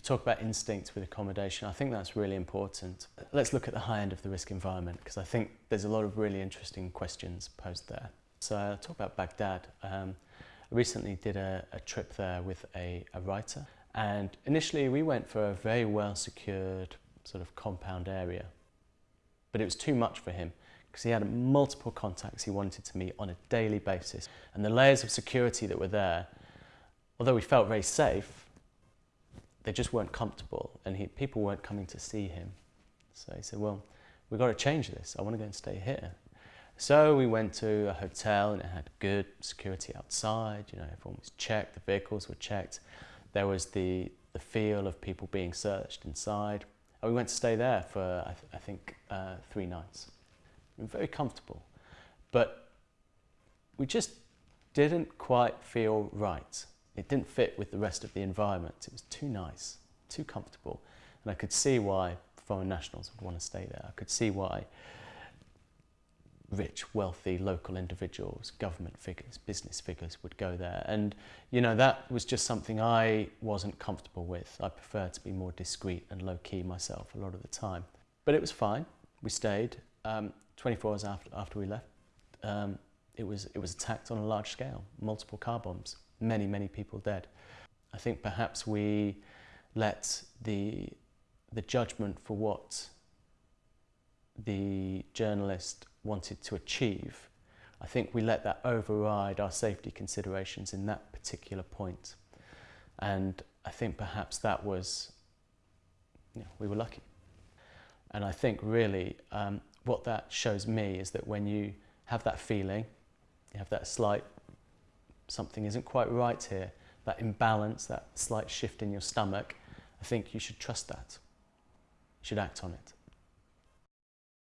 you talk about instinct with accommodation. I think that's really important. Let's look at the high end of the risk environment because I think there's a lot of really interesting questions posed there. So I'll talk about Baghdad. Um, I recently did a, a trip there with a, a writer and initially we went for a very well secured sort of compound area but it was too much for him because he had multiple contacts he wanted to meet on a daily basis. And the layers of security that were there, although we felt very safe, they just weren't comfortable and he, people weren't coming to see him. So he said, well, we've got to change this. I want to go and stay here. So we went to a hotel and it had good security outside, you know, everyone was checked, the vehicles were checked. There was the, the feel of people being searched inside. And we went to stay there for, I, th I think, uh, three nights. We were very comfortable. But we just didn't quite feel right. It didn't fit with the rest of the environment. It was too nice, too comfortable. And I could see why foreign nationals would want to stay there. I could see why rich, wealthy local individuals, government figures, business figures would go there. And, you know, that was just something I wasn't comfortable with. I preferred to be more discreet and low-key myself a lot of the time. But it was fine. We stayed. Um, 24 hours after, after we left, um, it, was, it was attacked on a large scale, multiple car bombs, many, many people dead. I think perhaps we let the, the judgment for what the journalist wanted to achieve, I think we let that override our safety considerations in that particular point. And I think perhaps that was, you know, we were lucky. And I think really um, what that shows me is that when you have that feeling, you have that slight, something isn't quite right here, that imbalance, that slight shift in your stomach, I think you should trust that. You should act on it.